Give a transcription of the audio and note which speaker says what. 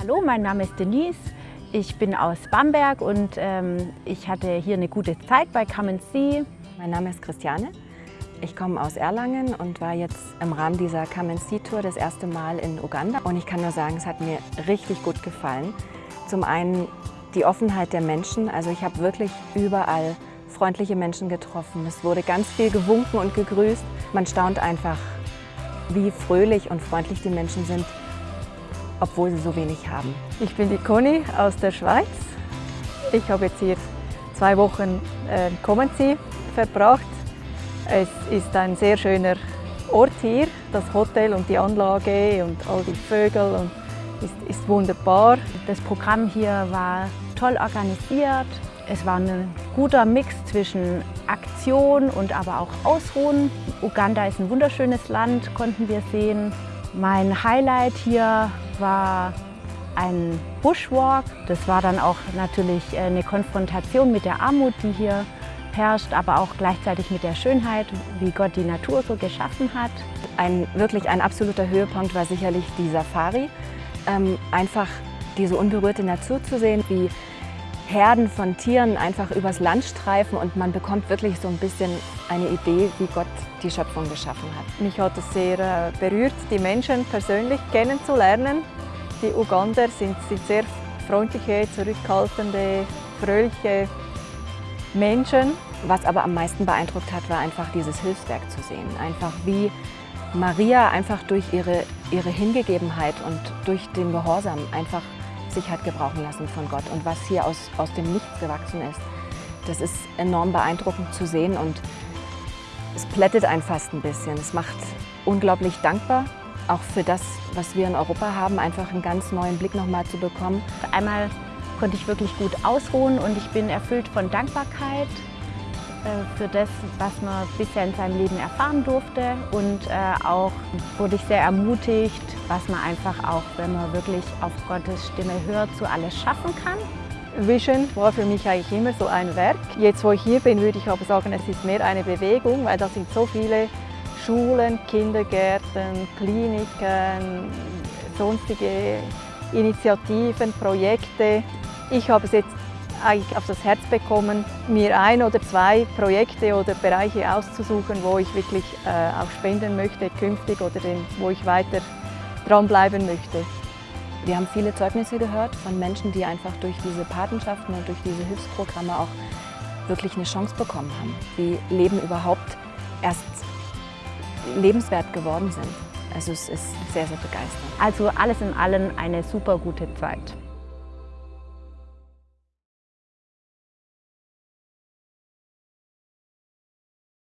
Speaker 1: Hallo, mein Name ist Denise. Ich bin aus Bamberg und ähm, ich hatte hier eine gute Zeit bei Come See.
Speaker 2: Mein Name ist Christiane. Ich komme aus Erlangen und war jetzt im Rahmen dieser Come See Tour das erste Mal in Uganda. Und ich kann nur sagen, es hat mir richtig gut gefallen. Zum einen die Offenheit der Menschen. Also ich habe wirklich überall freundliche Menschen getroffen. Es wurde ganz viel gewunken und gegrüßt. Man staunt einfach, wie fröhlich und freundlich die Menschen sind obwohl sie so wenig haben.
Speaker 3: Ich bin die Conny aus der Schweiz. Ich habe jetzt hier zwei Wochen äh, Comensee verbracht. Es ist ein sehr schöner Ort hier, das Hotel und die Anlage und all die Vögel und ist, ist wunderbar.
Speaker 1: Das Programm hier war toll organisiert. Es war ein guter Mix zwischen Aktion und aber auch Ausruhen. Uganda ist ein wunderschönes Land, konnten wir sehen. Mein Highlight hier war ein Bushwalk. Das war dann auch natürlich äh, eine Konfrontation mit der Armut, die hier herrscht, aber auch gleichzeitig mit der Schönheit, wie Gott die Natur so geschaffen hat.
Speaker 2: Ein wirklich ein absoluter Höhepunkt war sicherlich die Safari. Ähm, einfach diese unberührte Natur zu sehen, wie Herden von Tieren einfach übers Land streifen und man bekommt wirklich so ein bisschen eine Idee, wie Gott die Schöpfung geschaffen hat.
Speaker 3: Mich hat es sehr äh, berührt, die Menschen persönlich kennenzulernen. Die Ugander sind, sind sehr freundliche, zurückhaltende, fröhliche Menschen.
Speaker 2: Was aber am meisten beeindruckt hat, war einfach dieses Hilfswerk zu sehen. Einfach wie Maria einfach durch ihre, ihre Hingegebenheit und durch den Gehorsam einfach sich hat gebrauchen lassen von Gott und was hier aus, aus dem Nichts gewachsen ist. Das ist enorm beeindruckend zu sehen und es plättet einen fast ein bisschen. Es macht unglaublich dankbar, auch für das, was wir in Europa haben, einfach einen ganz neuen Blick nochmal zu bekommen.
Speaker 1: Einmal konnte ich wirklich gut ausruhen und ich bin erfüllt von Dankbarkeit für das, was man bisher in seinem Leben erfahren durfte. Und äh, auch wurde ich sehr ermutigt, was man einfach auch, wenn man wirklich auf Gottes Stimme hört, so alles schaffen kann.
Speaker 3: Vision war für mich eigentlich immer so ein Werk. Jetzt, wo ich hier bin, würde ich aber sagen, es ist mehr eine Bewegung, weil da sind so viele Schulen, Kindergärten, Kliniken, sonstige Initiativen, Projekte. Ich habe es jetzt eigentlich auf das Herz bekommen, mir ein oder zwei Projekte oder Bereiche auszusuchen, wo ich wirklich äh, auch spenden möchte künftig oder den, wo ich weiter dranbleiben möchte.
Speaker 2: Wir haben viele Zeugnisse gehört von Menschen, die einfach durch diese Patenschaften und durch diese Hilfsprogramme auch wirklich eine Chance bekommen haben, wie Leben überhaupt erst lebenswert geworden sind. Also es ist sehr, sehr begeisternd.
Speaker 1: Also alles in allem eine super gute Zeit.